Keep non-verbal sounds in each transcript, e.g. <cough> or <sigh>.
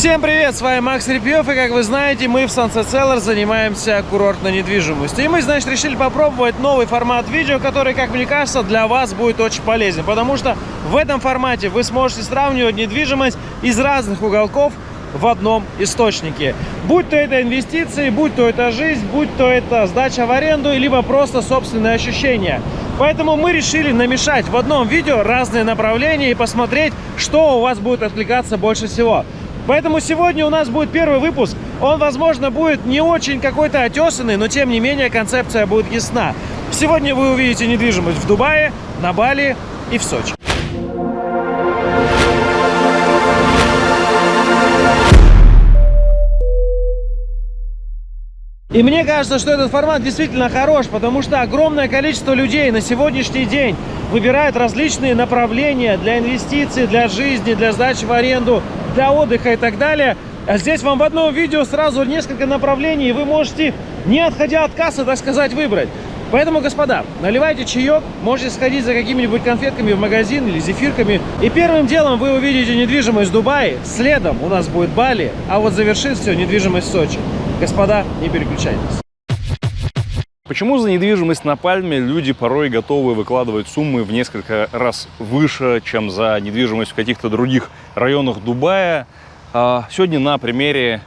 Всем привет, с вами Макс Репьев, и как вы знаете, мы в Sunset Seller занимаемся курортной недвижимостью. И мы, значит, решили попробовать новый формат видео, который, как мне кажется, для вас будет очень полезен, потому что в этом формате вы сможете сравнивать недвижимость из разных уголков в одном источнике. Будь то это инвестиции, будь то это жизнь, будь то это сдача в аренду, либо просто собственные ощущения. Поэтому мы решили намешать в одном видео разные направления и посмотреть, что у вас будет откликаться больше всего. Поэтому сегодня у нас будет первый выпуск. Он, возможно, будет не очень какой-то отесанный, но тем не менее концепция будет ясна. Сегодня вы увидите недвижимость в Дубае, на Бали и в Сочи. И мне кажется, что этот формат действительно хорош, потому что огромное количество людей на сегодняшний день выбирают различные направления для инвестиций, для жизни, для сдачи в аренду, для отдыха и так далее. А здесь вам в одном видео сразу несколько направлений, и вы можете, не отходя от кассы, так сказать, выбрать. Поэтому, господа, наливайте чаек, можете сходить за какими-нибудь конфетками в магазин или зефирками. И первым делом вы увидите недвижимость в Дубае, следом у нас будет Бали, а вот завершит все недвижимость Сочи. Господа, не переключайтесь. Почему за недвижимость на Пальме люди порой готовы выкладывать суммы в несколько раз выше, чем за недвижимость в каких-то других районах Дубая? А, сегодня на примере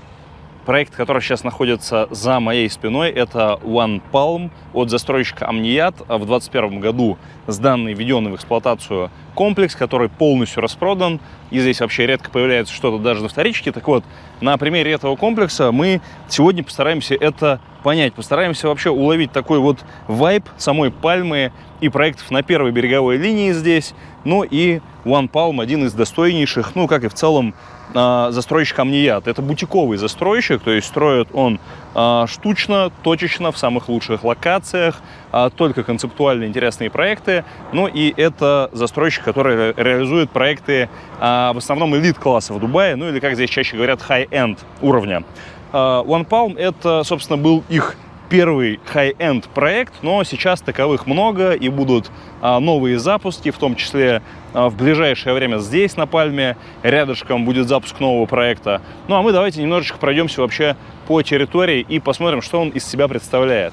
Проект, который сейчас находится за моей спиной, это One Palm от застройщика Амният. В 2021 году сданный, введенный в эксплуатацию комплекс, который полностью распродан. И здесь вообще редко появляется что-то даже на вторичке. Так вот, на примере этого комплекса мы сегодня постараемся это понять. Постараемся вообще уловить такой вот вайб самой Пальмы и проектов на первой береговой линии здесь. Ну и One Palm один из достойнейших, ну как и в целом застройщик Амният. Это бутиковый застройщик, то есть строит он э, штучно, точечно, в самых лучших локациях, э, только концептуально интересные проекты. Ну и это застройщик, который реализует проекты в основном элит-класса в Дубае, ну или, как здесь чаще говорят, high-end уровня. One Palm это, собственно, был их первый high-end проект, но сейчас таковых много и будут а, новые запуски, в том числе а, в ближайшее время здесь, на Пальме, рядышком будет запуск нового проекта. Ну а мы давайте немножечко пройдемся вообще по территории и посмотрим, что он из себя представляет.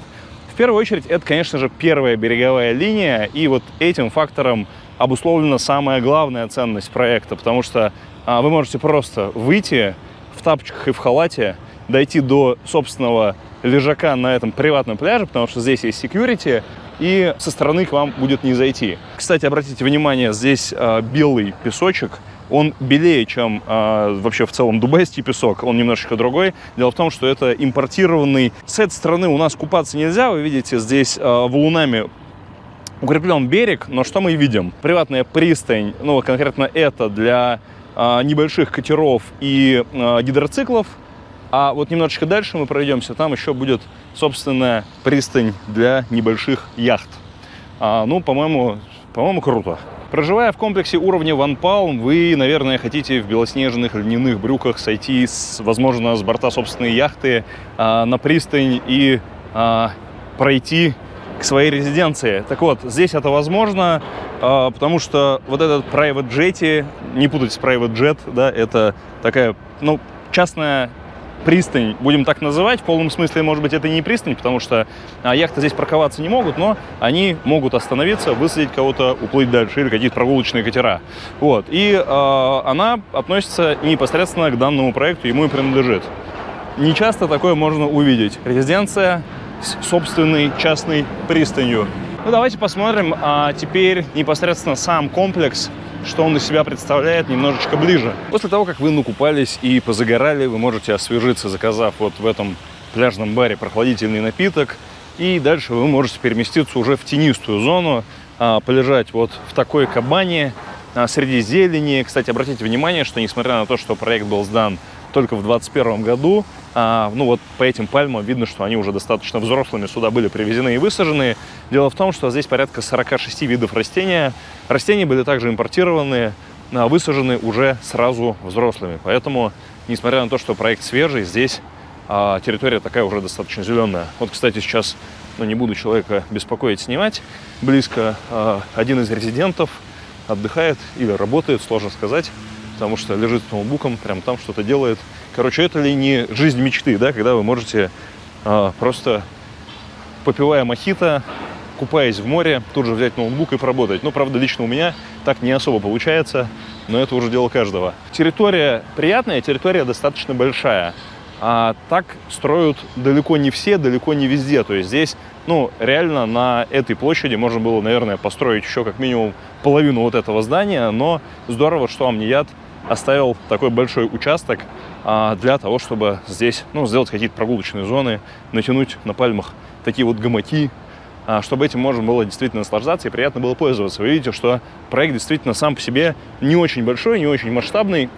В первую очередь, это, конечно же, первая береговая линия, и вот этим фактором обусловлена самая главная ценность проекта, потому что а, вы можете просто выйти в тапочках и в халате, дойти до собственного лежака на этом приватном пляже, потому что здесь есть security, и со стороны к вам будет не зайти. Кстати, обратите внимание, здесь э, белый песочек, он белее, чем э, вообще в целом дубайский песок, он немножечко другой. Дело в том, что это импортированный. С этой стороны у нас купаться нельзя, вы видите, здесь э, валунами укреплен берег, но что мы видим? Приватная пристань, ну конкретно это для небольших катеров и э, гидроциклов, а вот немножечко дальше мы пройдемся, там еще будет собственная пристань для небольших яхт. А, ну, по-моему, по-моему, круто. Проживая в комплексе уровня One Palm, вы, наверное, хотите в белоснежных льняных брюках сойти, с, возможно, с борта собственной яхты а, на пристань и а, пройти к своей резиденции. Так вот, здесь это возможно, а, потому что вот этот private jet, не путать с private jet, да, это такая, ну, частная пристань, будем так называть. В полном смысле, может быть, это не пристань, потому что а, яхты здесь парковаться не могут, но они могут остановиться, высадить кого-то, уплыть дальше, или какие-то прогулочные катера. Вот. И э, она относится непосредственно к данному проекту, ему и принадлежит. Не часто такое можно увидеть. Резиденция с собственной частной пристанью. Ну, давайте посмотрим а теперь непосредственно сам комплекс, что он из себя представляет немножечко ближе. После того, как вы накупались и позагорали, вы можете освежиться, заказав вот в этом пляжном баре прохладительный напиток. И дальше вы можете переместиться уже в тенистую зону, а, полежать вот в такой кабане а, среди зелени. Кстати, обратите внимание, что несмотря на то, что проект был сдан только в 2021 году. А, ну вот по этим пальмам видно, что они уже достаточно взрослыми сюда были привезены и высажены. Дело в том, что здесь порядка 46 видов растения. Растения были также импортированы, а, высажены уже сразу взрослыми. Поэтому, несмотря на то, что проект свежий, здесь а, территория такая уже достаточно зеленая. Вот, кстати, сейчас, ну не буду человека беспокоить, снимать, близко а, один из резидентов отдыхает или работает, сложно сказать потому что лежит с ноутбуком, прям там что-то делает. Короче, это ли не жизнь мечты, да, когда вы можете э, просто попивая мохито, купаясь в море, тут же взять ноутбук и поработать. Ну, правда, лично у меня так не особо получается, но это уже дело каждого. Территория приятная, территория достаточно большая. А так строят далеко не все, далеко не везде. То есть здесь, ну, реально на этой площади можно было, наверное, построить еще как минимум половину вот этого здания, но здорово, что Амният оставил такой большой участок а, для того, чтобы здесь, ну, сделать какие-то прогулочные зоны, натянуть на пальмах такие вот гамаки, а, чтобы этим можно было действительно наслаждаться и приятно было пользоваться. Вы видите, что проект действительно сам по себе не очень большой, не очень масштабный,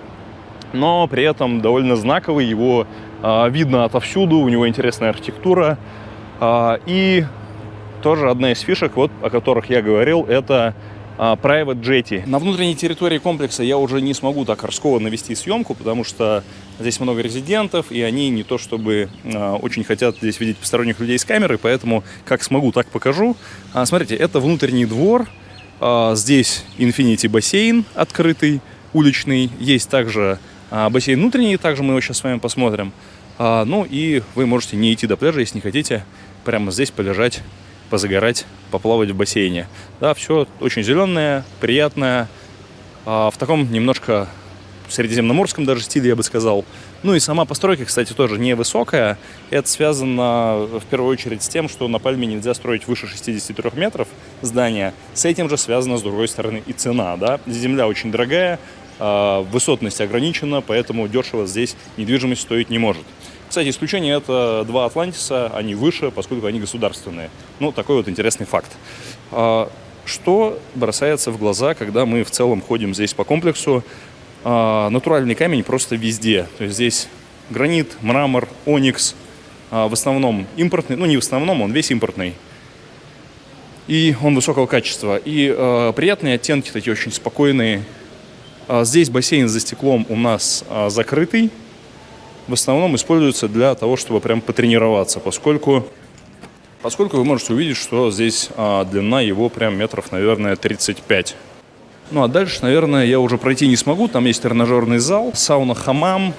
но при этом довольно знаковый, его э, видно отовсюду, у него интересная архитектура. Э, и тоже одна из фишек, вот, о которых я говорил, это Private Jetty. На внутренней территории комплекса я уже не смогу так раскованно вести съемку, потому что здесь много резидентов, и они не то чтобы э, очень хотят здесь видеть посторонних людей с камерой, поэтому как смогу, так покажу. А, смотрите, это внутренний двор, а, здесь Infinity бассейн открытый, уличный, есть также а, бассейн внутренний, также мы его сейчас с вами посмотрим. А, ну и вы можете не идти до пляжа, если не хотите, прямо здесь полежать, позагорать, поплавать в бассейне. Да, все очень зеленое, приятное, а, в таком немножко средиземноморском даже стиле, я бы сказал. Ну и сама постройка, кстати, тоже невысокая. Это связано в первую очередь с тем, что на Пальме нельзя строить выше 63 метров здания. С этим же связана, с другой стороны, и цена. Да? Земля очень дорогая, а, высотность ограничена, поэтому дешево здесь недвижимость стоить не может. Кстати, исключение это два Атлантиса, они выше, поскольку они государственные. Ну, такой вот интересный факт. А, что бросается в глаза, когда мы в целом ходим здесь по комплексу? А, натуральный камень просто везде. То есть здесь гранит, мрамор, оникс, в основном импортный, ну не в основном, он весь импортный. И он высокого качества. И э, приятные оттенки, такие очень спокойные, а здесь бассейн за стеклом у нас а, закрытый. В основном используется для того, чтобы прям потренироваться, поскольку, поскольку вы можете увидеть, что здесь а, длина его прям метров, наверное, 35. Ну а дальше, наверное, я уже пройти не смогу. Там есть тренажерный зал, сауна-хамам,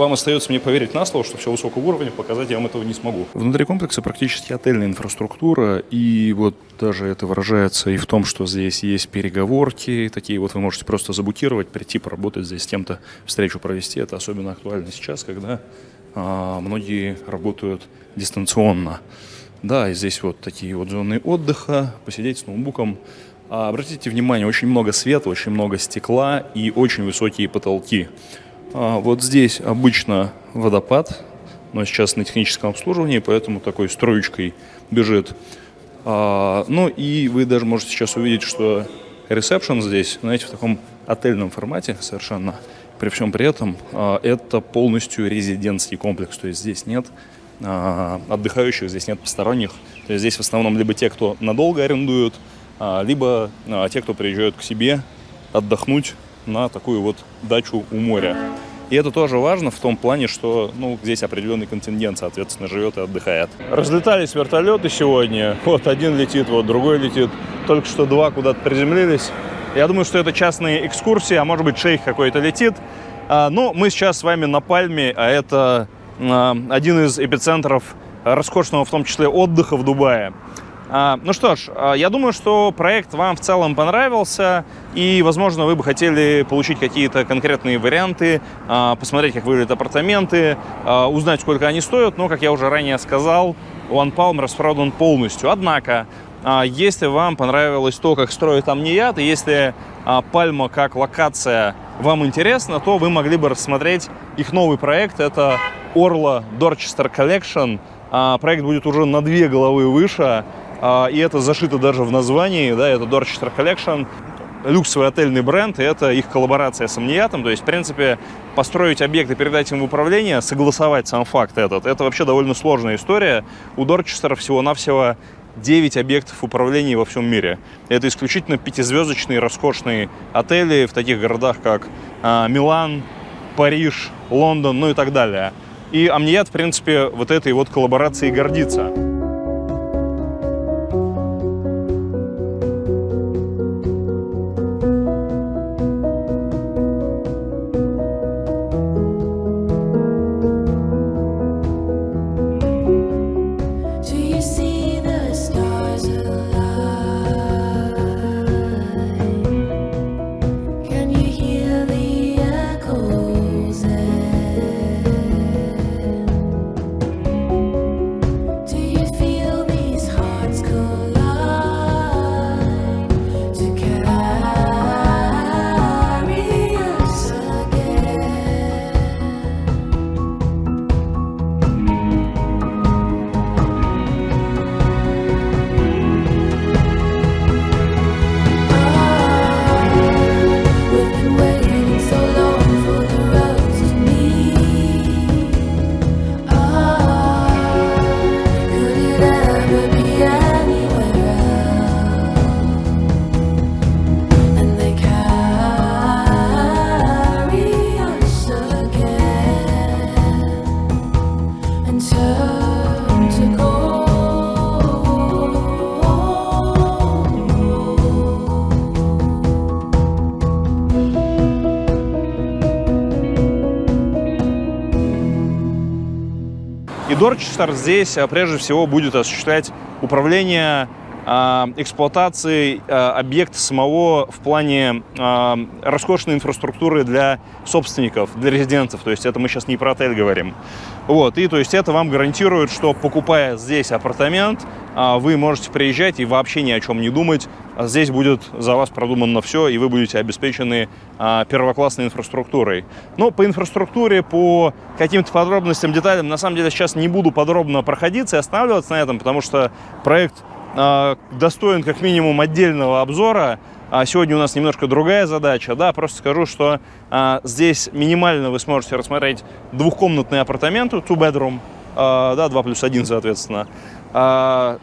вам остается мне поверить на слово, что все высокого уровня, показать я вам этого не смогу. Внутри комплекса практически отельная инфраструктура, и вот даже это выражается и в том, что здесь есть переговорки, такие вот вы можете просто забукировать, прийти поработать здесь с кем-то, встречу провести. Это особенно актуально сейчас, когда а, многие работают дистанционно. Да, и здесь вот такие вот зоны отдыха, посидеть с ноутбуком. А, обратите внимание, очень много света, очень много стекла и очень высокие потолки. А, вот здесь обычно водопад, но сейчас на техническом обслуживании, поэтому такой строечкой бежит. А, ну и вы даже можете сейчас увидеть, что ресепшн здесь, знаете, в таком отельном формате совершенно. При всем при этом а, это полностью резидентский комплекс, то есть здесь нет отдыхающих, здесь нет посторонних. То есть здесь в основном либо те, кто надолго арендуют, либо те, кто приезжают к себе отдохнуть на такую вот дачу у моря. И это тоже важно в том плане, что ну, здесь определенный контингент, соответственно, живет и отдыхает. Разлетались вертолеты сегодня. Вот один летит, вот другой летит. Только что два куда-то приземлились. Я думаю, что это частные экскурсии, а может быть шейх какой-то летит. А, но мы сейчас с вами на Пальме, а это а, один из эпицентров роскошного, в том числе, отдыха в Дубае. А, ну что ж, а, я думаю, что проект вам в целом понравился, и, возможно, вы бы хотели получить какие-то конкретные варианты, а, посмотреть, как выглядят апартаменты, узнать, сколько они стоят, но, как я уже ранее сказал, One Palm распродан полностью. Однако, если вам понравилось то, как строит Амният, и если Пальма как локация вам интересна, то вы могли бы рассмотреть их новый проект. Это Orla Dorchester Collection. Проект будет уже на две головы выше. А, и это зашито даже в названии, да, это Dorchester Collection, люксовый отельный бренд, и это их коллаборация с Амниятом, то есть, в принципе, построить объект и передать им в управление, согласовать сам факт этот, это вообще довольно сложная история. У Dorchester всего-навсего 9 объектов управления во всем мире. Это исключительно пятизвездочные роскошные отели в таких городах, как а, Милан, Париж, Лондон, ну и так далее. И Амният, в принципе, вот этой вот коллаборацией гордится. Дорчестер здесь а, прежде всего будет осуществлять управление эксплуатации а, объекта самого в плане а, роскошной инфраструктуры для собственников, для резидентов. То есть это мы сейчас не про отель говорим. Вот, и то есть это вам гарантирует, что покупая здесь апартамент, вы можете приезжать и вообще ни о чем не думать. Здесь будет за вас продумано все, и вы будете обеспечены первоклассной инфраструктурой. Но по инфраструктуре, по каким-то подробностям, деталям, на самом деле сейчас не буду подробно проходиться и останавливаться на этом, потому что проект а, достоин как минимум отдельного обзора. А сегодня у нас немножко другая задача. Да, просто скажу, что а, здесь минимально вы сможете рассмотреть двухкомнатные апартаменты, two bedroom, а, да, 2 плюс 1, соответственно. А,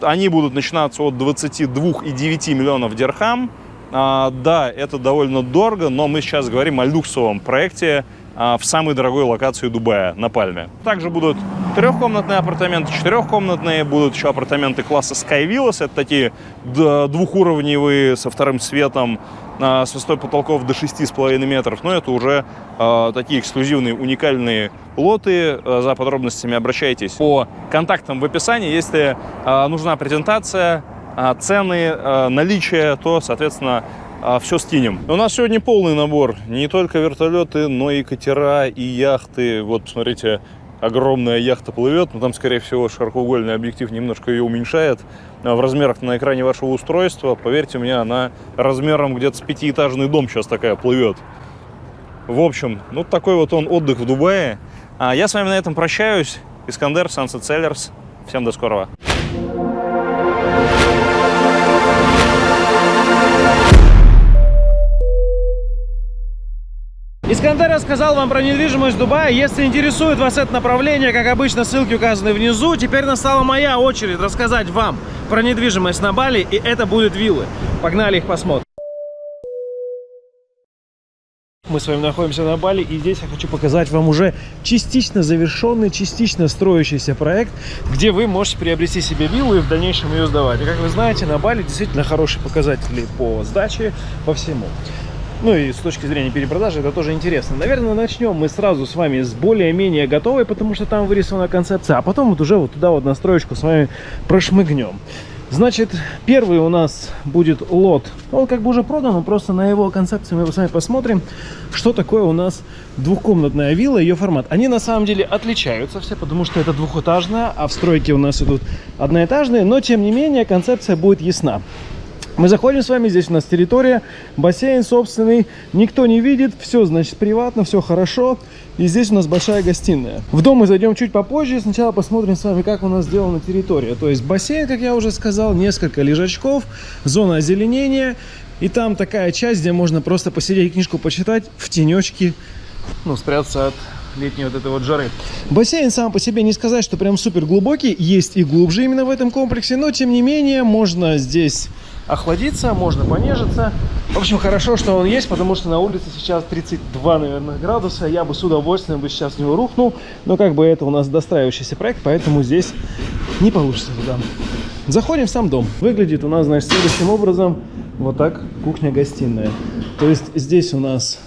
они будут начинаться от 22,9 миллионов дирхам. А, да, это довольно дорого, но мы сейчас говорим о люксовом проекте, а, в самой дорогой локации Дубая, на Пальме. Также будут трехкомнатные апартаменты, четырехкомнатные, будут еще апартаменты класса Sky Villas, это такие двухуровневые со вторым светом, а, с высотой потолков до 6,5 метров, но это уже э, такие эксклюзивные, уникальные лоты. За подробностями обращайтесь по контактам в описании. Если э, нужна презентация, цены, наличие, то, соответственно, а, все скинем. У нас сегодня полный набор. Не только вертолеты, но и катера, и яхты. Вот, смотрите, огромная яхта плывет, но там, скорее всего, широкоугольный объектив немножко ее уменьшает а в размерах на экране вашего устройства. Поверьте мне, она размером где-то с пятиэтажный дом сейчас такая плывет. В общем, ну такой вот он отдых в Дубае. А я с вами на этом прощаюсь. Искандер, Sunset Sellers. Всем до скорого. Искандер рассказал вам про недвижимость Дубая. Если интересует вас это направление, как обычно, ссылки указаны внизу. Теперь настала моя очередь рассказать вам про недвижимость на Бали, и это будут виллы. Погнали их посмотрим. Мы с вами находимся на Бали, и здесь я хочу показать вам уже частично завершенный, частично строящийся проект, где вы можете приобрести себе виллу и в дальнейшем ее сдавать. И как вы знаете, на Бали действительно хорошие показатели по сдаче, по всему. Ну и с точки зрения перепродажи это тоже интересно. Наверное, начнем мы сразу с вами с более-менее готовой, потому что там вырисована концепция, а потом вот уже вот туда вот настроечку с вами прошмыгнем. Значит, первый у нас будет лот. Он как бы уже продан, но просто на его концепции мы с вами посмотрим, что такое у нас двухкомнатная вилла, ее формат. Они на самом деле отличаются все, потому что это двухэтажная, а в стройке у нас идут одноэтажные, но тем не менее концепция будет ясна. Мы заходим с вами, здесь у нас территория, бассейн собственный, никто не видит, все, значит, приватно, все хорошо. И здесь у нас большая гостиная. В дом мы зайдем чуть попозже, сначала посмотрим с вами, как у нас сделана территория. То есть бассейн, как я уже сказал, несколько лежачков, зона озеленения. И там такая часть, где можно просто посидеть, книжку почитать в тенечке, ну, спрятаться от летней вот этой вот жары. Бассейн сам по себе не сказать, что прям супер глубокий, есть и глубже именно в этом комплексе, но тем не менее можно здесь охладиться, можно понежиться. В общем, хорошо, что он есть, потому что на улице сейчас 32, наверное, градуса. Я бы с удовольствием бы сейчас в него рухнул, но как бы это у нас достраивающийся проект, поэтому здесь не получится туда. Заходим в сам дом. Выглядит у нас, значит, следующим образом. Вот так кухня-гостиная. То есть здесь у нас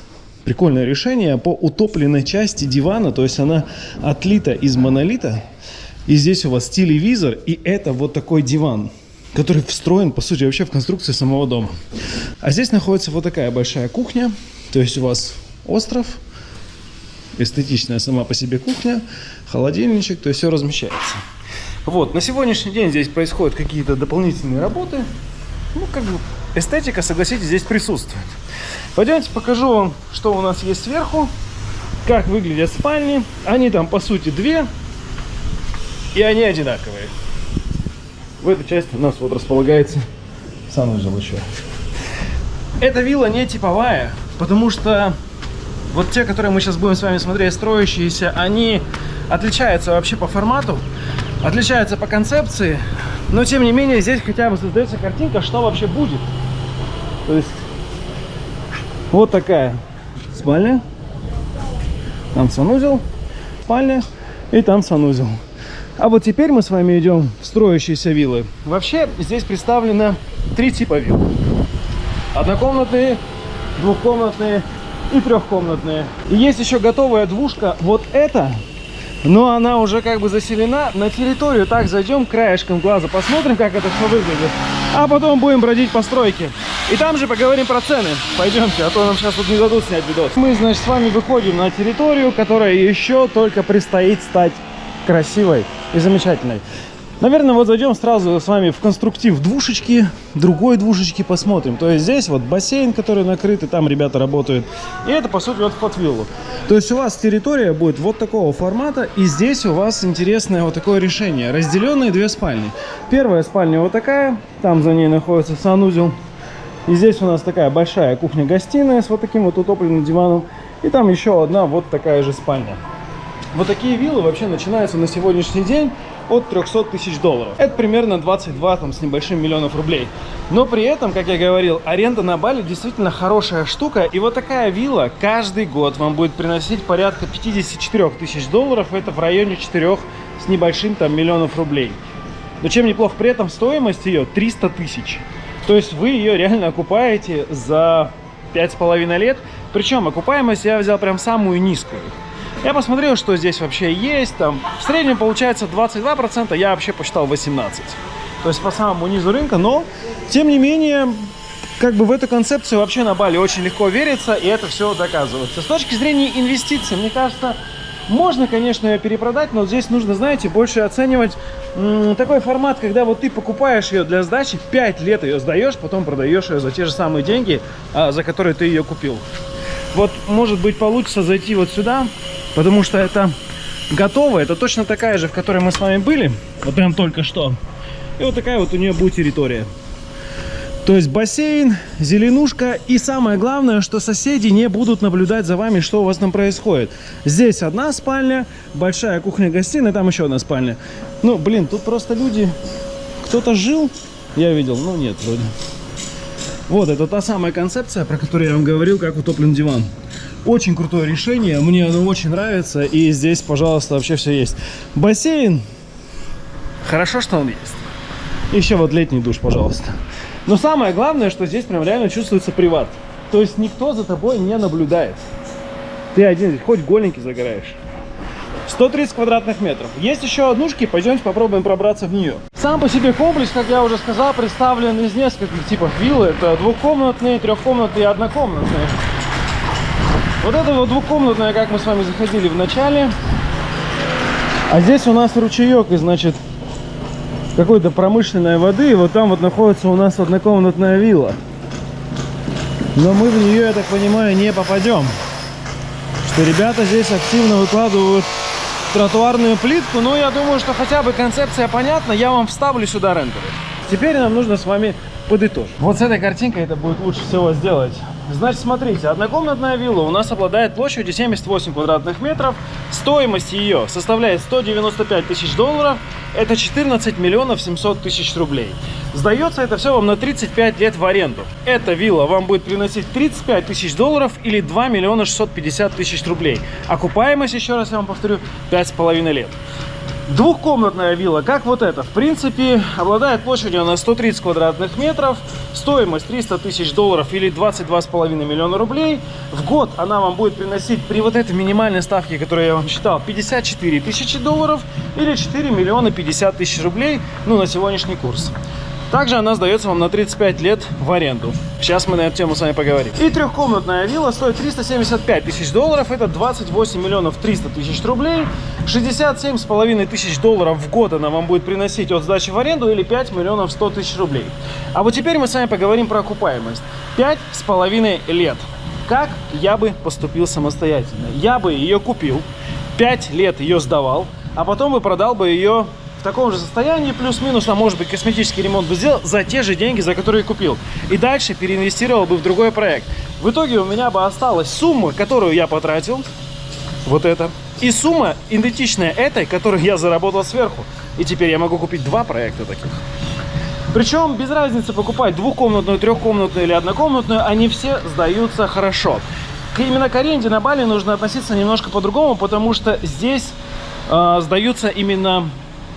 прикольное решение по утопленной части дивана. То есть она отлита из монолита. И здесь у вас телевизор, и это вот такой диван который встроен, по сути, вообще в конструкцию самого дома. А здесь находится вот такая большая кухня, то есть у вас остров, эстетичная сама по себе кухня, холодильничек, то есть все размещается. Вот, на сегодняшний день здесь происходят какие-то дополнительные работы. Ну, как бы эстетика, согласитесь, здесь присутствует. Пойдемте покажу вам, что у нас есть сверху, как выглядят спальни. Они там, по сути, две, и они одинаковые. В этой части у нас вот располагается санузел еще. Эта вилла не типовая, потому что вот те, которые мы сейчас будем с вами смотреть, строящиеся, они отличаются вообще по формату, отличаются по концепции, но тем не менее здесь хотя бы создается картинка, что вообще будет. То есть вот такая спальня, там санузел, спальня и там санузел. А вот теперь мы с вами идем в строящиеся виллы. Вообще здесь представлено три типа вилл. Однокомнатные, двухкомнатные и трехкомнатные. И есть еще готовая двушка. Вот это но она уже как бы заселена. На территорию так зайдем краешком глаза, посмотрим, как это все выглядит. А потом будем бродить по стройке. И там же поговорим про цены. Пойдемте, а то нам сейчас тут не дадут снять видос. Мы, значит, с вами выходим на территорию, которая еще только предстоит стать красивой и замечательной. Наверное, вот зайдем сразу с вами в конструктив двушечки, другой двушечки посмотрим. То есть здесь вот бассейн, который накрыт, и там ребята работают. И это, по сути, вот вход в виллу. То есть у вас территория будет вот такого формата, и здесь у вас интересное вот такое решение. Разделенные две спальни. Первая спальня вот такая, там за ней находится санузел. И здесь у нас такая большая кухня-гостиная с вот таким вот утопленным диваном. И там еще одна вот такая же спальня. Вот такие виллы вообще начинаются на сегодняшний день от 300 тысяч долларов. Это примерно 22 там, с небольшим миллионов рублей. Но при этом, как я говорил, аренда на Бали действительно хорошая штука. И вот такая вилла каждый год вам будет приносить порядка 54 тысяч долларов. Это в районе 4 с небольшим там миллионов рублей. Но чем неплохо, при этом стоимость ее 300 тысяч. То есть вы ее реально окупаете за 5,5 лет. Причем окупаемость я взял прям самую низкую. Я посмотрел, что здесь вообще есть. Там в среднем получается 22%, я вообще посчитал 18%. То есть по самому низу рынка, но тем не менее, как бы в эту концепцию вообще на Бали очень легко верится, и это все доказывается. С точки зрения инвестиций, мне кажется, можно, конечно, ее перепродать, но здесь нужно, знаете, больше оценивать такой формат, когда вот ты покупаешь ее для сдачи, 5 лет ее сдаешь, потом продаешь ее за те же самые деньги, а, за которые ты ее купил. Вот, может быть, получится зайти вот сюда, Потому что это готово. Это точно такая же, в которой мы с вами были. Вот прям только что. И вот такая вот у нее будет территория. То есть бассейн, зеленушка и самое главное, что соседи не будут наблюдать за вами, что у вас там происходит. Здесь одна спальня, большая кухня-гостиная, там еще одна спальня. Ну, блин, тут просто люди... Кто-то жил, я видел, ну нет, вроде. Вот, это та самая концепция, про которую я вам говорил, как утоплен диван. Очень крутое решение, мне оно очень нравится. И здесь, пожалуйста, вообще все есть. Бассейн. Хорошо, что он есть. Еще вот летний душ, пожалуйста. Но самое главное, что здесь прям реально чувствуется приват. То есть никто за тобой не наблюдает. Ты один, хоть голенький загораешь. 130 квадратных метров. Есть еще однушки, пойдемте попробуем пробраться в нее. Сам по себе комплекс, как я уже сказал, представлен из нескольких типов виллы. Это двухкомнатные, трехкомнатные и однокомнатные. Вот это вот двухкомнатная, как мы с вами заходили в начале. А здесь у нас ручеек, и значит, какой-то промышленной воды. И вот там вот находится у нас однокомнатная вилла. Но мы в нее, я так понимаю, не попадем. Что ребята здесь активно выкладывают тротуарную плитку. Но я думаю, что хотя бы концепция понятна. Я вам вставлю сюда рендеры. Теперь нам нужно с вами подытожить. Вот с этой картинкой это будет лучше всего сделать. Значит, смотрите, однокомнатная вилла у нас обладает площадью 78 квадратных метров. Стоимость ее составляет 195 тысяч долларов. Это 14 миллионов 700 тысяч рублей. Сдается это все вам на 35 лет в аренду. Эта вилла вам будет приносить 35 тысяч долларов или 2 миллиона 650 тысяч рублей. Окупаемость, еще раз я вам повторю, 5,5 лет. Двухкомнатная вилла, как вот эта, в принципе, обладает площадью на 130 квадратных метров, стоимость 300 тысяч долларов или 22,5 миллиона рублей. В год она вам будет приносить при вот этой минимальной ставке, которую я вам считал, 54 тысячи долларов или 4 миллиона 50 тысяч рублей, ну, на сегодняшний курс. Также она сдается вам на 35 лет в аренду. Сейчас мы на эту тему с вами поговорим. И трехкомнатная вилла стоит 375 тысяч долларов. Это 28 миллионов 300 тысяч рублей. 67 с половиной тысяч долларов в год она вам будет приносить от сдачи в аренду или 5 миллионов 100 тысяч рублей. А вот теперь мы с вами поговорим про окупаемость. 5 с половиной лет. Как я бы поступил самостоятельно? Я бы ее купил, 5 лет ее сдавал, а потом бы продал бы ее таком же состоянии, плюс-минус, а может быть косметический ремонт бы сделал за те же деньги, за которые купил. И дальше переинвестировал бы в другой проект. В итоге у меня бы осталась сумма, которую я потратил, вот это, и сумма идентичная этой, которую я заработал сверху. И теперь я могу купить два проекта таких. Причем без разницы покупать двухкомнатную, трехкомнатную или однокомнатную, они все сдаются хорошо. Именно к аренде на Бали нужно относиться немножко по-другому, потому что здесь э, сдаются именно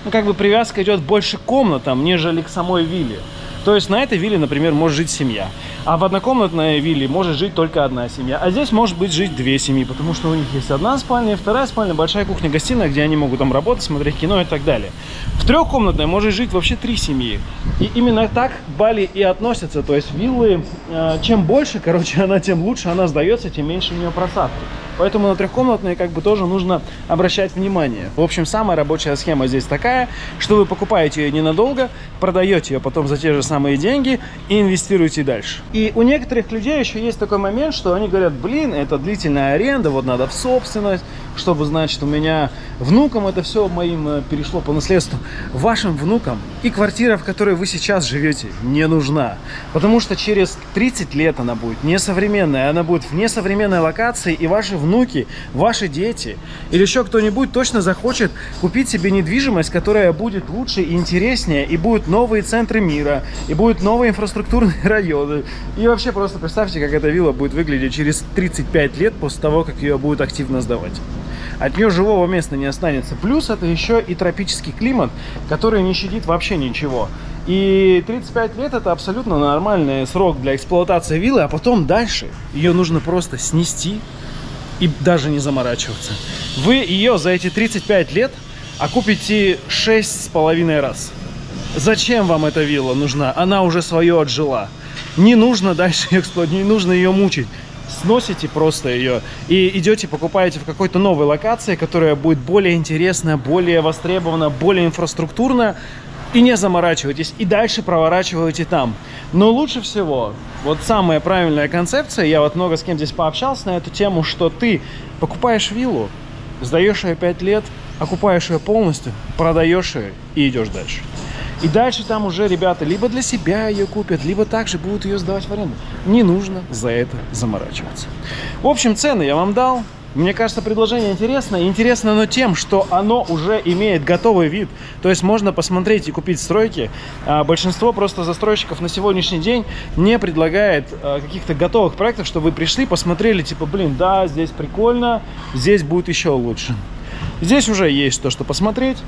ну, как бы привязка идет больше к комнатам, нежели к самой вилле. То есть на этой вилле, например, может жить семья. А в однокомнатной вилле может жить только одна семья. А здесь может быть жить две семьи, потому что у них есть одна спальня, вторая спальня, большая кухня-гостиная, где они могут там работать, смотреть кино и так далее. В трехкомнатной может жить вообще три семьи. И именно так Бали и относятся. То есть виллы, э, чем больше, короче, <laughs> она, тем лучше она сдается, тем меньше у нее просадки. Поэтому на трехкомнатные как бы тоже нужно обращать внимание. В общем, самая рабочая схема здесь такая, что вы покупаете ее ненадолго, продаете ее потом за те же самые деньги и инвестируете дальше. И у некоторых людей еще есть такой момент, что они говорят, блин, это длительная аренда, вот надо в собственность, чтобы, значит, у меня внукам это все моим э, перешло по наследству. Вашим внукам и квартира, в которой вы сейчас живете, не нужна. Потому что через 30 лет она будет несовременная, она будет в несовременной локации, и ваши внуки, ваши дети или еще кто-нибудь точно захочет купить себе недвижимость, которая будет лучше и интереснее, и будут новые центры мира, и будут новые инфраструктурные <laughs> районы. И вообще просто представьте, как эта вилла будет выглядеть через 35 лет после того, как ее будут активно сдавать от нее живого места не останется. Плюс это еще и тропический климат, который не щадит вообще ничего. И 35 лет это абсолютно нормальный срок для эксплуатации виллы, а потом дальше ее нужно просто снести и даже не заморачиваться. Вы ее за эти 35 лет окупите 6,5 раз. Зачем вам эта вилла нужна? Она уже свое отжила. Не нужно дальше <laughs> эксплуатировать, не нужно ее мучить сносите просто ее и идете, покупаете в какой-то новой локации, которая будет более интересная, более востребована, более инфраструктурная, и не заморачивайтесь, и дальше проворачивайте там. Но лучше всего, вот самая правильная концепция, я вот много с кем здесь пообщался на эту тему, что ты покупаешь виллу, сдаешь ее 5 лет, окупаешь ее полностью, продаешь ее и идешь дальше. И дальше там уже ребята либо для себя ее купят, либо также будут ее сдавать в аренду. Не нужно за это заморачиваться. В общем, цены я вам дал. Мне кажется, предложение интересное. Интересно оно тем, что оно уже имеет готовый вид. То есть можно посмотреть и купить стройки. А большинство просто застройщиков на сегодняшний день не предлагает а, каких-то готовых проектов, чтобы вы пришли, посмотрели, типа, блин, да, здесь прикольно, здесь будет еще лучше. Здесь уже есть то, что посмотреть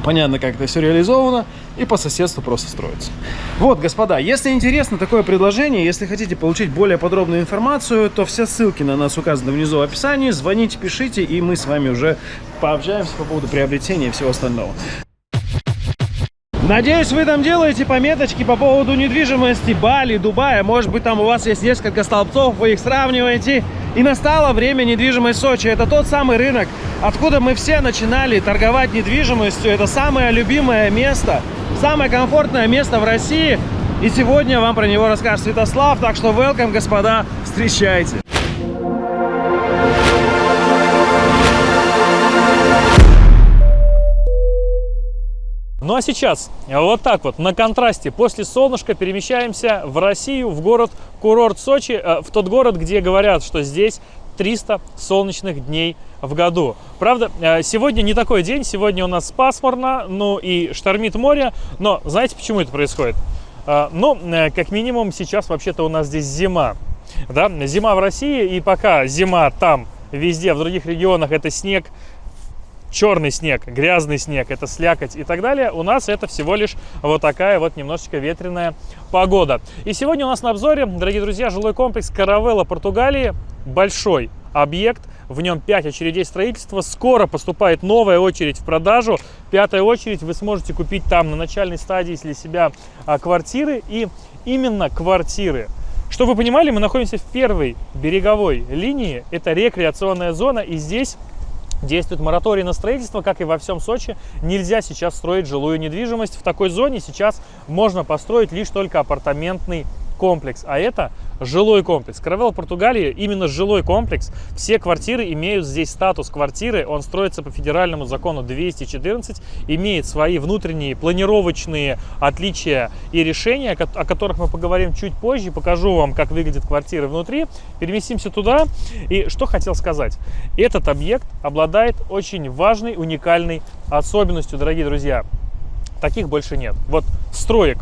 понятно, как это все реализовано, и по соседству просто строится. Вот, господа, если интересно такое предложение, если хотите получить более подробную информацию, то все ссылки на нас указаны внизу в описании, звоните, пишите, и мы с вами уже пообщаемся по поводу приобретения и всего остального. Надеюсь, вы там делаете пометочки по поводу недвижимости Бали, Дубая. Может быть, там у вас есть несколько столбцов, вы их сравниваете. И настало время недвижимость Сочи. Это тот самый рынок, откуда мы все начинали торговать недвижимостью. Это самое любимое место, самое комфортное место в России. И сегодня вам про него расскажет Святослав. Так что welcome, господа, встречайте. Ну а сейчас вот так вот на контрасте после солнышка перемещаемся в Россию, в город курорт Сочи, э, в тот город, где говорят, что здесь 300 солнечных дней в году. Правда, э, сегодня не такой день, сегодня у нас пасмурно, ну и штормит море, но знаете, почему это происходит? Э, ну, как минимум, сейчас вообще-то у нас здесь зима. Да? Зима в России, и пока зима там, везде, в других регионах это снег, черный снег, грязный снег, это слякоть и так далее, у нас это всего лишь вот такая вот немножечко ветреная погода. И сегодня у нас на обзоре, дорогие друзья, жилой комплекс Каравелла Португалии, большой объект, в нем 5 очередей строительства, скоро поступает новая очередь в продажу, пятая очередь вы сможете купить там на начальной стадии для себя а, квартиры и именно квартиры. Чтобы вы понимали, мы находимся в первой береговой линии, это рекреационная зона, и здесь Действует мораторий на строительство, как и во всем Сочи. Нельзя сейчас строить жилую недвижимость. В такой зоне сейчас можно построить лишь только апартаментный комплекс, а это жилой комплекс. Каравелл Португалии именно жилой комплекс. Все квартиры имеют здесь статус квартиры. Он строится по федеральному закону 214, имеет свои внутренние планировочные отличия и решения, о которых мы поговорим чуть позже. Покажу вам, как выглядят квартиры внутри. Переместимся туда. И что хотел сказать. Этот объект обладает очень важной, уникальной особенностью, дорогие друзья. Таких больше нет. Вот строек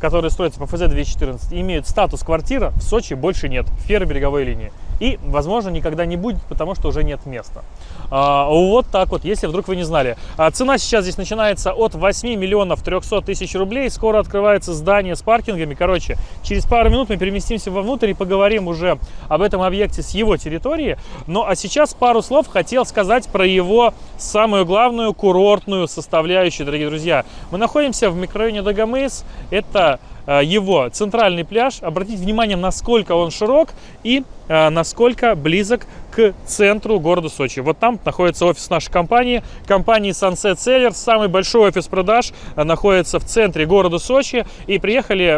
которые строятся по ФЗ-214, имеют статус квартира, в Сочи больше нет, в первой береговой линии. И, возможно, никогда не будет, потому что уже нет места. А, вот так вот, если вдруг вы не знали. А, цена сейчас здесь начинается от 8 миллионов 300 тысяч рублей. Скоро открывается здание с паркингами. Короче, через пару минут мы переместимся вовнутрь и поговорим уже об этом объекте с его территории. Ну а сейчас пару слов хотел сказать про его самую главную курортную составляющую, дорогие друзья. Мы находимся в микрорайоне Дагомыс. Это его центральный пляж. Обратите внимание, насколько он широк и э, насколько близок к центру города Сочи. Вот там находится офис нашей компании, компании Sunset Sellers. Самый большой офис продаж э, находится в центре города Сочи. И приехали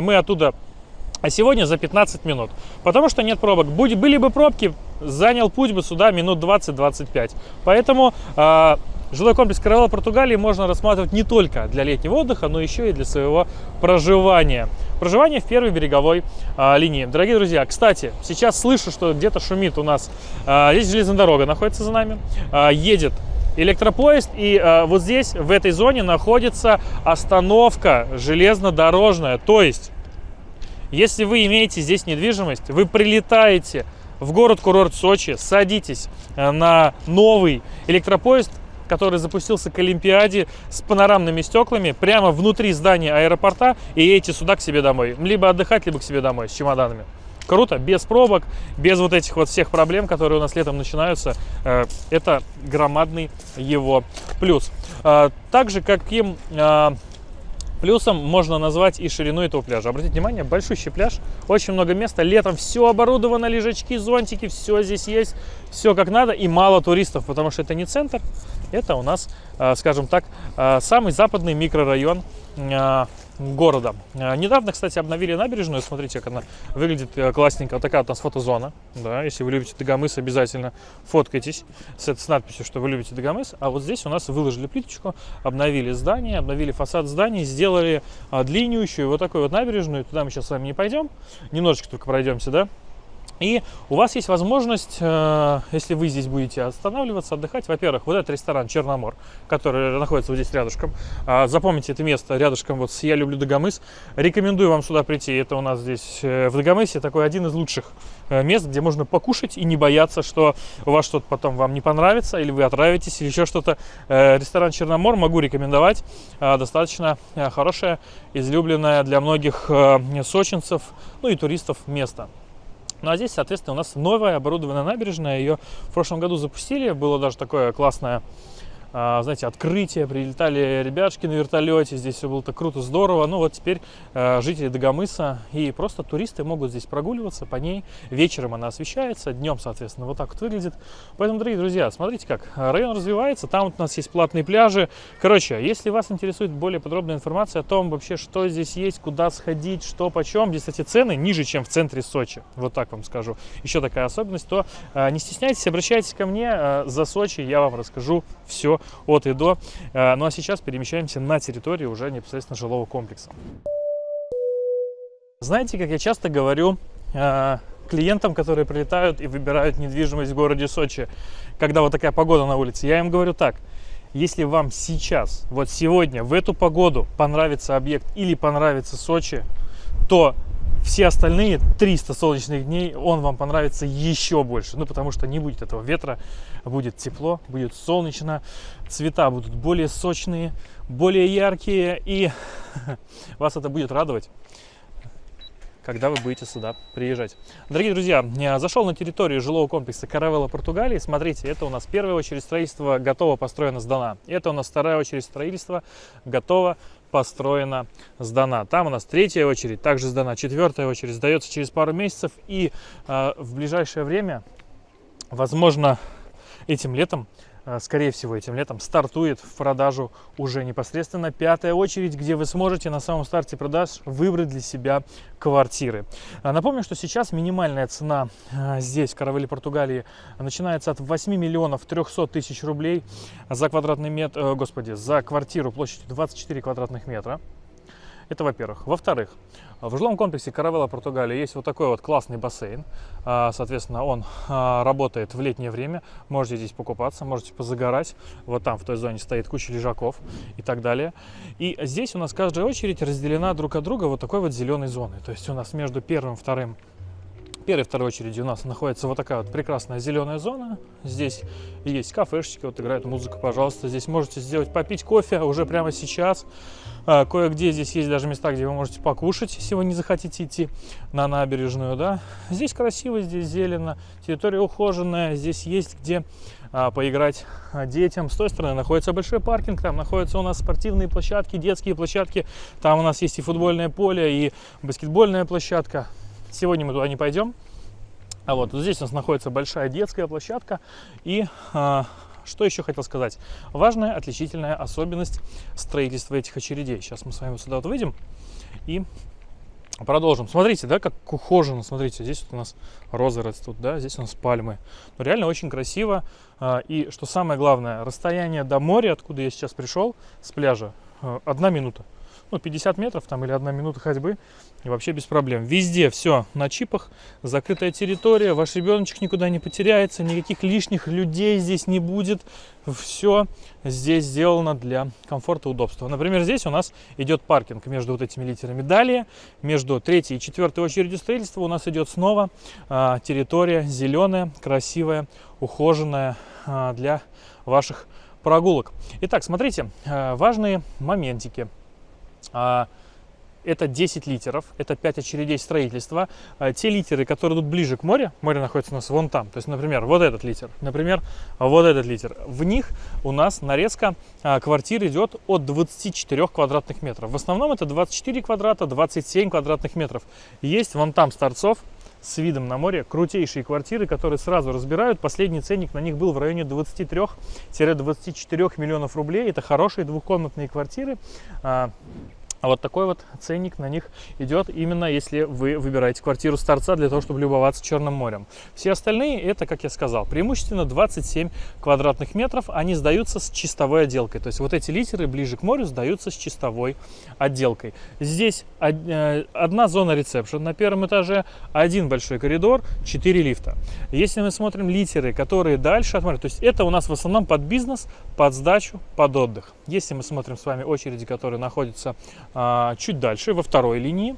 мы оттуда сегодня за 15 минут. Потому что нет пробок. Будь, были бы пробки, занял путь бы сюда минут 20-25. Поэтому Жилой комплекс Каравелла Португалии можно рассматривать не только для летнего отдыха, но еще и для своего проживания. Проживание в первой береговой а, линии. Дорогие друзья, кстати, сейчас слышу, что где-то шумит у нас. А, здесь железная дорога находится за нами. А, едет электропоезд. И а, вот здесь, в этой зоне, находится остановка железнодорожная. То есть, если вы имеете здесь недвижимость, вы прилетаете в город-курорт Сочи, садитесь э, на новый электропоезд, который запустился к Олимпиаде с панорамными стеклами прямо внутри здания аэропорта и едете сюда к себе домой. Либо отдыхать, либо к себе домой с чемоданами. Круто, без пробок, без вот этих вот всех проблем, которые у нас летом начинаются. Э, это громадный его плюс. Э, также каким э, Плюсом можно назвать и ширину этого пляжа. Обратите внимание, большущий пляж, очень много места. Летом все оборудовано, лежачки, зонтики, все здесь есть, все как надо. И мало туристов, потому что это не центр, это у нас, а, скажем так, а, самый западный микрорайон а, города. Недавно, кстати, обновили набережную. Смотрите, как она выглядит э, классненько. Вот такая вот у нас фотозона. Да, если вы любите Дагомыс, обязательно фоткайтесь с, с надписью, что вы любите Дагомыс. А вот здесь у нас выложили плиточку, обновили здание, обновили фасад зданий, сделали длиннющую вот такую вот набережную. Туда мы сейчас с вами не пойдем. Немножечко только пройдемся, да. И у вас есть возможность, э, если вы здесь будете останавливаться, отдыхать, во-первых, вот этот ресторан «Черномор», который находится вот здесь рядышком. А, запомните это место рядышком вот с «Я люблю Дагомыс». Рекомендую вам сюда прийти. Это у нас здесь э, в Дагомысе такой один из лучших э, мест, где можно покушать и не бояться, что у вас что-то потом вам не понравится, или вы отравитесь, или еще что-то. Ресторан «Черномор» могу рекомендовать. Достаточно хорошее, излюбленное для многих сочинцев, ну и туристов место. Ну а здесь, соответственно, у нас новая оборудованная набережная. Ее в прошлом году запустили. Было даже такое классное знаете, открытие, прилетали ребятушки на вертолете, здесь все было так круто, здорово. Ну вот теперь а, жители Дагомыса и просто туристы могут здесь прогуливаться по ней. Вечером она освещается, днем, соответственно, вот так вот выглядит. Поэтому, дорогие друзья, смотрите как, район развивается, там вот у нас есть платные пляжи. Короче, если вас интересует более подробная информация о том вообще, что здесь есть, куда сходить, что почем, здесь, кстати, цены ниже, чем в центре Сочи, вот так вам скажу. Еще такая особенность, то а, не стесняйтесь, обращайтесь ко мне за Сочи, я вам расскажу все от и до. Э, ну а сейчас перемещаемся на территорию уже непосредственно жилого комплекса. Знаете, как я часто говорю э, клиентам, которые прилетают и выбирают недвижимость в городе Сочи, когда вот такая погода на улице, я им говорю так, если вам сейчас, вот сегодня, в эту погоду понравится объект или понравится Сочи, то все остальные 300 солнечных дней он вам понравится еще больше. Ну, потому что не будет этого ветра, будет тепло, будет солнечно, цвета будут более сочные, более яркие, и <laughs> вас это будет радовать когда вы будете сюда приезжать. Дорогие друзья, я зашел на территорию жилого комплекса Каравелла Португалии. Смотрите, это у нас первая очередь строительства готово, построено, сдана. Это у нас вторая очередь строительства готово, построена, сдана. Там у нас третья очередь, также сдана. Четвертая очередь сдается через пару месяцев. И э, в ближайшее время, возможно, этим летом скорее всего, этим летом стартует в продажу уже непосредственно пятая очередь, где вы сможете на самом старте продаж выбрать для себя квартиры. А, напомню, что сейчас минимальная цена э, здесь, в Каравеле, Португалии, начинается от 8 миллионов 300 тысяч рублей за квадратный метр, э, господи, за квартиру площадью 24 квадратных метра. Это во-первых. Во-вторых, в жилом комплексе Каравелла Португалия есть вот такой вот классный бассейн. А, соответственно, он а, работает в летнее время. Можете здесь покупаться, можете позагорать. Вот там в той зоне стоит куча лежаков и так далее. И здесь у нас каждая очередь разделена друг от друга вот такой вот зеленой зоной. То есть у нас между первым и вторым первой и второй очереди у нас находится вот такая вот прекрасная зеленая зона. Здесь есть кафешечки, вот играет музыка, пожалуйста. Здесь можете сделать, попить кофе уже прямо сейчас. А, Кое-где здесь есть даже места, где вы можете покушать, если вы не захотите идти на набережную, да. Здесь красиво, здесь зелено, территория ухоженная, здесь есть где а, поиграть а, детям. С той стороны находится большой паркинг, там находятся у нас спортивные площадки, детские площадки. Там у нас есть и футбольное поле, и баскетбольная площадка. Сегодня мы туда не пойдем. А вот, здесь у нас находится большая детская площадка. И а, что еще хотел сказать? Важная отличительная особенность строительства этих очередей. Сейчас мы с вами сюда вот выйдем и продолжим. Смотрите, да, как ухоженно. Смотрите, здесь вот у нас розы растут, да, здесь у нас пальмы. Ну, реально очень красиво. А, и что самое главное, расстояние до моря, откуда я сейчас пришел, с пляжа, а, одна минута ну, 50 метров там или одна минута ходьбы, и вообще без проблем. Везде все на чипах, закрытая территория, ваш ребеночек никуда не потеряется, никаких лишних людей здесь не будет. Все здесь сделано для комфорта и удобства. Например, здесь у нас идет паркинг между вот этими литерами. Далее, между третьей и четвертой очередью строительства у нас идет снова а, территория зеленая, красивая, ухоженная а, для ваших прогулок. Итак, смотрите, а, важные моментики. А, это 10 литеров, это 5 очередей строительства. А, те литеры, которые идут ближе к морю, море находится у нас вон там, то есть, например, вот этот литер, например, вот этот литер. В них у нас нарезка а, квартир идет от 24 квадратных метров. В основном это 24 квадрата, 27 квадратных метров. Есть вон там с с видом на море, крутейшие квартиры, которые сразу разбирают. Последний ценник на них был в районе 23-24 миллионов рублей. Это хорошие двухкомнатные квартиры. А вот такой вот ценник на них идет именно если вы выбираете квартиру с торца для того, чтобы любоваться Черным морем. Все остальные это, как я сказал, преимущественно 27 квадратных метров. Они сдаются с чистовой отделкой. То есть вот эти литеры ближе к морю сдаются с чистовой отделкой. Здесь э, одна зона ресепшн на первом этаже, один большой коридор, 4 лифта. Если мы смотрим литеры, которые дальше от моря, то есть это у нас в основном под бизнес, под сдачу, под отдых. Если мы смотрим с вами очереди, которые находятся чуть дальше, во второй линии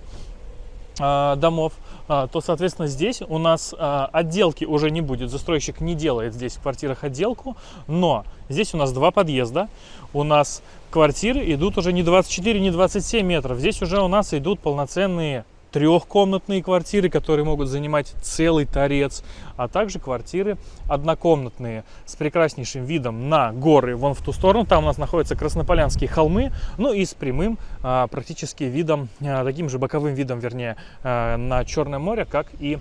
а, домов, а, то, соответственно, здесь у нас отделки уже не будет. Застройщик не делает здесь в квартирах отделку, но здесь у нас два подъезда. У нас квартиры идут уже не 24, не 27 метров. Здесь уже у нас идут полноценные трехкомнатные квартиры, которые могут занимать целый торец, а также квартиры однокомнатные с прекраснейшим видом на горы вон в ту сторону. Там у нас находятся Краснополянские холмы, ну и с прямым а, практически видом, а, таким же боковым видом, вернее, а, на Черное море, как и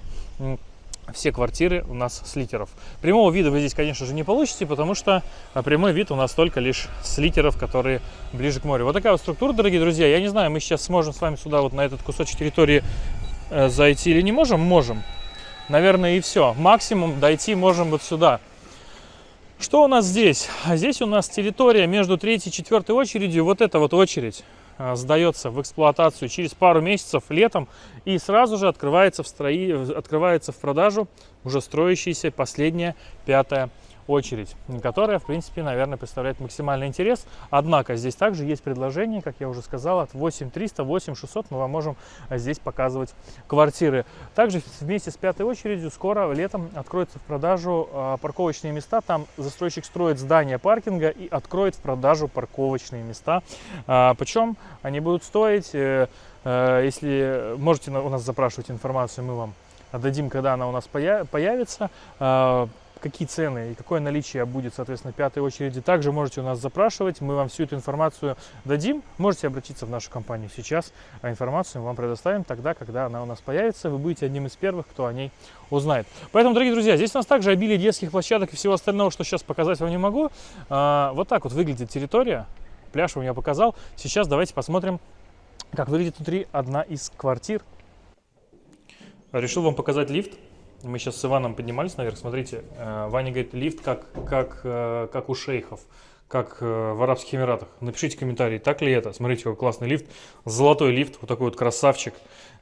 все квартиры у нас с литеров. Прямого вида вы здесь, конечно же, не получите, потому что а, прямой вид у нас только лишь с литеров, которые ближе к морю. Вот такая вот структура, дорогие друзья. Я не знаю, мы сейчас сможем с вами сюда, вот на этот кусочек территории э, зайти или не можем? Можем. Наверное, и все. Максимум дойти можем вот сюда. Что у нас здесь? Здесь у нас территория между третьей и четвертой очередью. Вот эта вот очередь. А, сдается в эксплуатацию через пару месяцев летом и сразу же открывается в, строи... открывается в продажу уже строящаяся последняя пятая очередь, которая, в принципе, наверное, представляет максимальный интерес. Однако здесь также есть предложение, как я уже сказал, от 8300, 8600 мы вам можем здесь показывать квартиры. Также вместе с пятой очередью скоро летом откроются в продажу а, парковочные места. Там застройщик строит здание паркинга и откроет в продажу парковочные места. А, причем они будут стоить, э, э, если можете у нас запрашивать информацию, мы вам дадим, когда она у нас появится. Какие цены и какое наличие будет, соответственно, пятой очереди, также можете у нас запрашивать, мы вам всю эту информацию дадим. Можете обратиться в нашу компанию сейчас, а информацию мы вам предоставим тогда, когда она у нас появится. Вы будете одним из первых, кто о ней узнает. Поэтому, дорогие друзья, здесь у нас также обилие детских площадок и всего остального, что сейчас показать вам не могу. А, вот так вот выглядит территория. Пляж вам я показал. Сейчас давайте посмотрим, как выглядит внутри одна из квартир. Решил вам показать лифт. Мы сейчас с Иваном поднимались наверх, смотрите, э, Ваня говорит, лифт как, как, э, как у шейхов, как э, в Арабских Эмиратах. Напишите комментарий, так ли это. Смотрите, какой классный лифт, золотой лифт, вот такой вот красавчик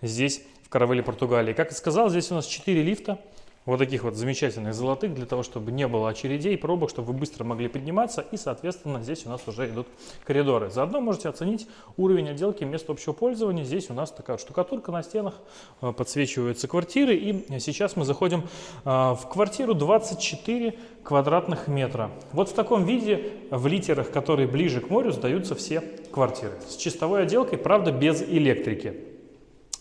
здесь, в Каравеле, Португалии. Как и сказал, здесь у нас 4 лифта, вот таких вот замечательных золотых, для того, чтобы не было очередей, пробок, чтобы вы быстро могли подниматься. И, соответственно, здесь у нас уже идут коридоры. Заодно можете оценить уровень отделки мест общего пользования. Здесь у нас такая штукатурка на стенах, э, подсвечиваются квартиры. И сейчас мы заходим э, в квартиру 24 квадратных метра. Вот в таком виде, в литерах, которые ближе к морю, сдаются все квартиры. С чистовой отделкой, правда, без электрики.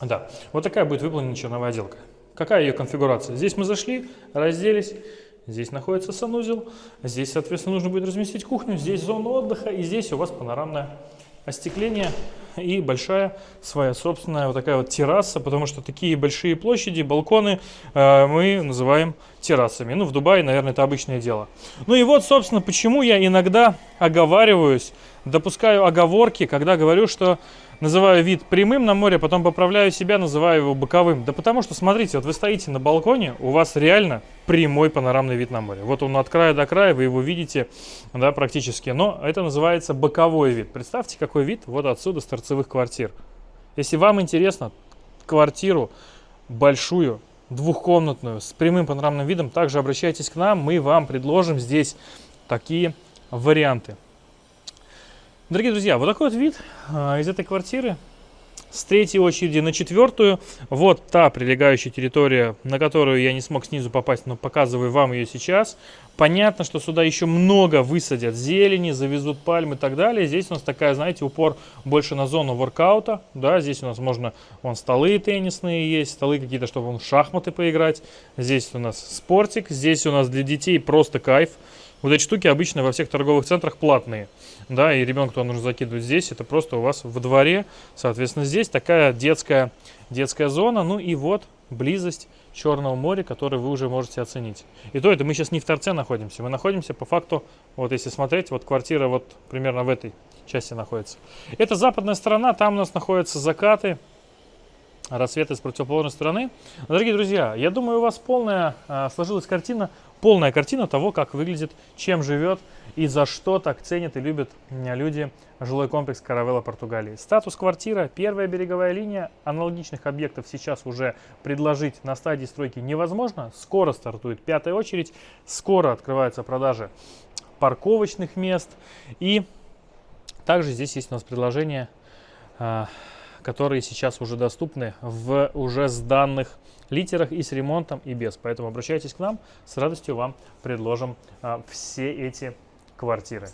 Да, вот такая будет выполнена черновая отделка. Какая ее конфигурация? Здесь мы зашли, разделись, здесь находится санузел, здесь, соответственно, нужно будет разместить кухню, здесь зона отдыха, и здесь у вас панорамное остекление и большая своя собственная вот такая вот терраса, потому что такие большие площади, балконы э, мы называем террасами. Ну, в Дубае, наверное, это обычное дело. Ну и вот, собственно, почему я иногда оговариваюсь, допускаю оговорки, когда говорю, что называю вид прямым на море, потом поправляю себя, называю его боковым. Да потому что, смотрите, вот вы стоите на балконе, у вас реально прямой панорамный вид на море. Вот он от края до края, вы его видите, да, практически. Но это называется боковой вид. Представьте, какой вид вот отсюда с торцевых квартир. Если вам интересно квартиру большую, двухкомнатную, с прямым панорамным видом, также обращайтесь к нам, мы вам предложим здесь такие варианты. Дорогие друзья, вот такой вот вид а, из этой квартиры. С третьей очереди на четвертую. Вот та прилегающая территория, на которую я не смог снизу попасть, но показываю вам ее сейчас. Понятно, что сюда еще много высадят зелени, завезут пальмы и так далее. Здесь у нас такая, знаете, упор больше на зону воркаута. Да, здесь у нас можно, вон столы теннисные есть, столы какие-то, чтобы вон в шахматы поиграть. Здесь у нас спортик, здесь у нас для детей просто кайф. Вот эти штуки обычно во всех торговых центрах платные да, и ребенка туда нужно закидывать здесь, это просто у вас во дворе, соответственно, здесь такая детская, детская зона, ну и вот близость Черного моря, который вы уже можете оценить. И то это мы сейчас не в торце находимся, мы находимся по факту, вот если смотреть, вот квартира вот примерно в этой части находится. Это западная сторона, там у нас находятся закаты, рассветы с противоположной стороны. Дорогие друзья, я думаю, у вас полная э, сложилась картина, полная картина того, как выглядит, чем живет и за что так ценят и любят люди жилой комплекс Каравелла Португалии. Статус квартира, первая береговая линия, аналогичных объектов сейчас уже предложить на стадии стройки невозможно. Скоро стартует пятая очередь, скоро открываются продажи парковочных мест. И также здесь есть у нас предложения, а, которые сейчас уже доступны в уже сданных литерах и с ремонтом, и без. Поэтому обращайтесь к нам, с радостью вам предложим а, все эти квартиры.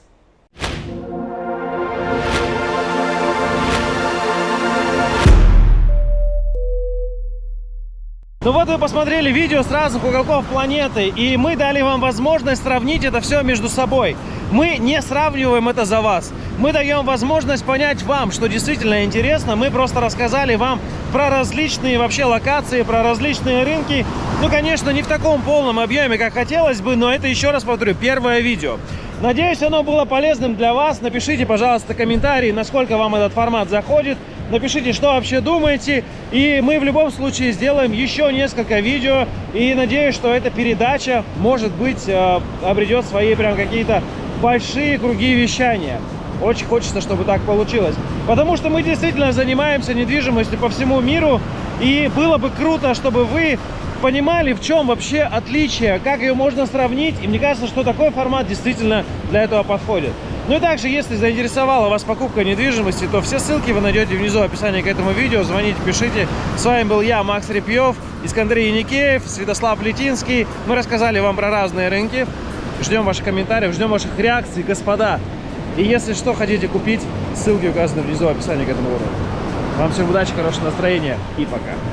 Ну вот вы посмотрели видео с разных уголков планеты, и мы дали вам возможность сравнить это все между собой. Мы не сравниваем это за вас. Мы даем возможность понять вам, что действительно интересно. Мы просто рассказали вам про различные вообще локации, про различные рынки. Ну, конечно, не в таком полном объеме, как хотелось бы, но это, еще раз повторю, первое видео. Надеюсь, оно было полезным для вас. Напишите, пожалуйста, комментарии, насколько вам этот формат заходит. Напишите, что вообще думаете. И мы в любом случае сделаем еще несколько видео. И надеюсь, что эта передача, может быть, э, обретет свои прям какие-то большие круги вещания. Очень хочется, чтобы так получилось. Потому что мы действительно занимаемся недвижимостью по всему миру. И было бы круто, чтобы вы понимали, в чем вообще отличие, как ее можно сравнить. И мне кажется, что такой формат действительно для этого подходит. Ну и также, если заинтересовала вас покупка недвижимости, то все ссылки вы найдете внизу в описании к этому видео. Звоните, пишите. С вами был я, Макс Репьев, Искандрий Яникеев, Святослав Летинский. Мы рассказали вам про разные рынки. Ждем ваших комментариев, ждем ваших реакций, господа. И если что хотите купить, ссылки указаны внизу в описании к этому уроку. Вам всем удачи, хорошего настроения и пока.